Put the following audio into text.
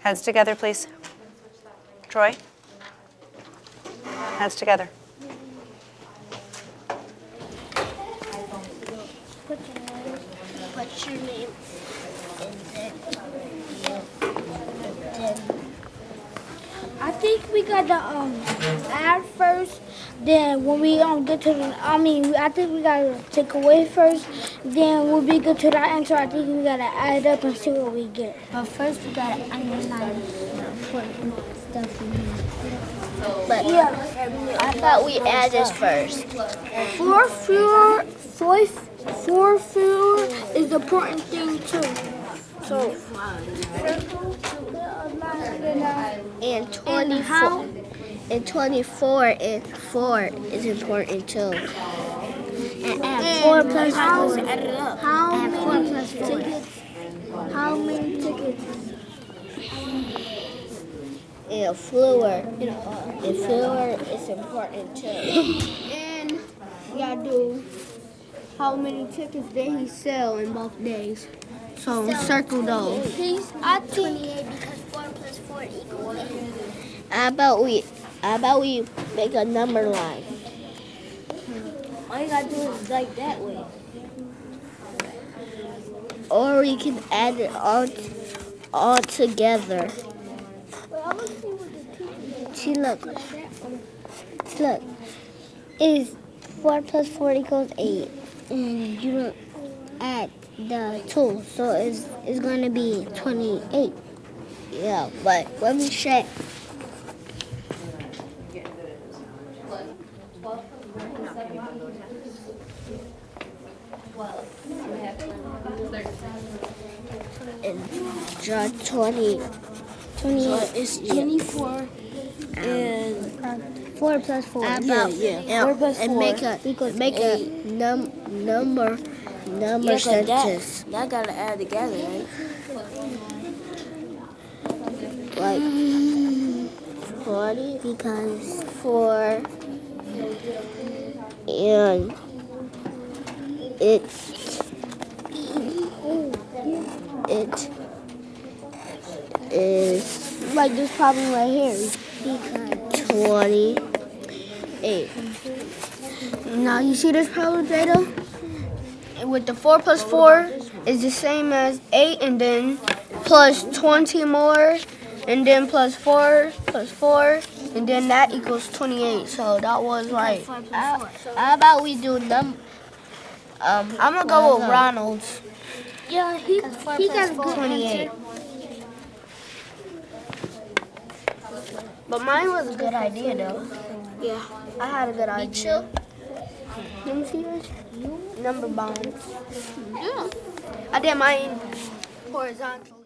Heads together, please. Troy? Heads together. Put your name. I think we gotta um add first. Then when we um get to the, I mean, I think we gotta take away first. Then we'll be good to that answer. I think we gotta add up and see what we get. But first we gotta underline important stuff in here. But yeah, I thought we added first. Four floor, four, four floor is the important thing too. So, And and 24 how, and 24 and 4 is important too. and add four plus how, how many tickets, how many tickets? And a fluor. And fluor is important too. And we gotta do how many tickets did he sell in both days. So circle those. Please, I think. because four plus four equals eight. How about we how about we make a number line? All you gotta do is like that way. Or we can add it all all together. Well, I want to see what the teacher See look. Look. Is four plus four equals eight. And you don't add the two. So it's it's gonna be twenty eight. Yeah, but let me check. And draw 20. 20 It's 24 and Four plus four. about yeah. and, Four plus and make a equals make a num number number Yeah, 'cause that, sentence that gotta add together, right? like mm. forty because four and it's it is Like this problem right here. Twenty eight. Now you see this problem, Jada? With the 4 plus 4 is the same as 8 and then plus 20 more and then plus 4 plus 4 and then that equals 28. So that was right. How, how about we do num um I'm going to go with Ronald's. yeah, he he got a good 28. But mine was a good idea though. Yeah. I had a good idea. Let me see yours. Number bonds. Yeah. I did mine horizontally.